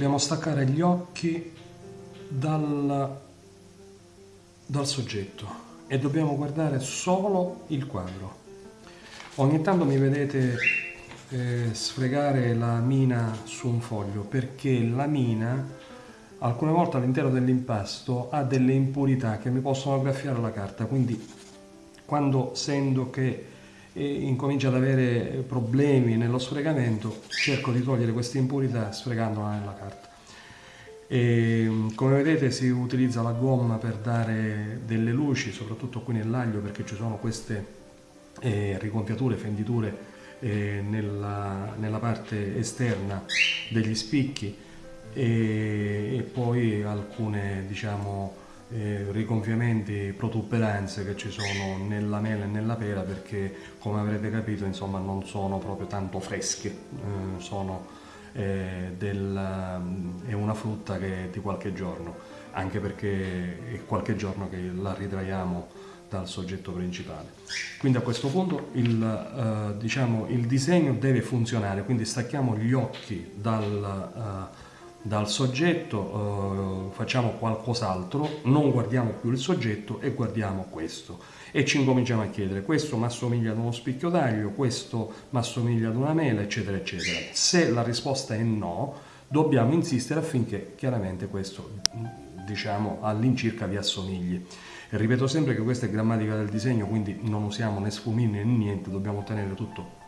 dobbiamo staccare gli occhi dal, dal soggetto e dobbiamo guardare solo il quadro. Ogni tanto mi vedete eh, sfregare la mina su un foglio perché la mina alcune volte all'interno dell'impasto ha delle impurità che mi possono graffiare la carta quindi quando sento che incomincia ad avere problemi nello sfregamento cerco di togliere queste impurità sfregandola nella carta. E, come vedete si utilizza la gomma per dare delle luci, soprattutto qui nell'aglio perché ci sono queste eh, rigonfiature, fenditure eh, nella, nella, parte esterna degli spicchi e, e poi alcune diciamo eh, rigonfiamenti, protuberanze che ci sono nella mela e nella pera perché come avrete capito insomma non sono proprio tanto fresche, eh, sono eh, del, mm, è una frutta che è di qualche giorno, anche perché è qualche giorno che la ritraiamo dal soggetto principale. Quindi a questo punto il, eh, diciamo, il disegno deve funzionare, quindi stacchiamo gli occhi dal, eh, dal soggetto, eh, facciamo qualcos'altro, non guardiamo più il soggetto e guardiamo questo e ci incominciamo a chiedere questo mi assomiglia ad uno spicchio d'aglio, questo mi assomiglia ad una mela, eccetera, eccetera. Se la risposta è no, dobbiamo insistere affinché chiaramente questo, diciamo, all'incirca vi assomigli. E ripeto sempre che questa è grammatica del disegno, quindi non usiamo né sfumini né niente, dobbiamo ottenere tutto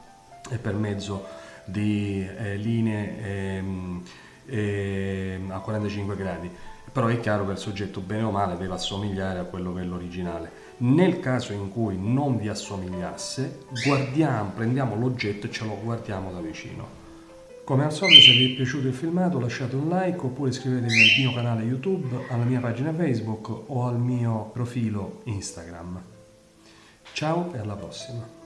per mezzo di eh, linee ehm, ehm, a 45 gradi però è chiaro che il soggetto bene o male deve assomigliare a quello che è l'originale. Nel caso in cui non vi assomigliasse, guardiamo, prendiamo l'oggetto e ce lo guardiamo da vicino. Come al solito se vi è piaciuto il filmato lasciate un like oppure iscrivetevi al mio canale YouTube, alla mia pagina Facebook o al mio profilo Instagram. Ciao e alla prossima!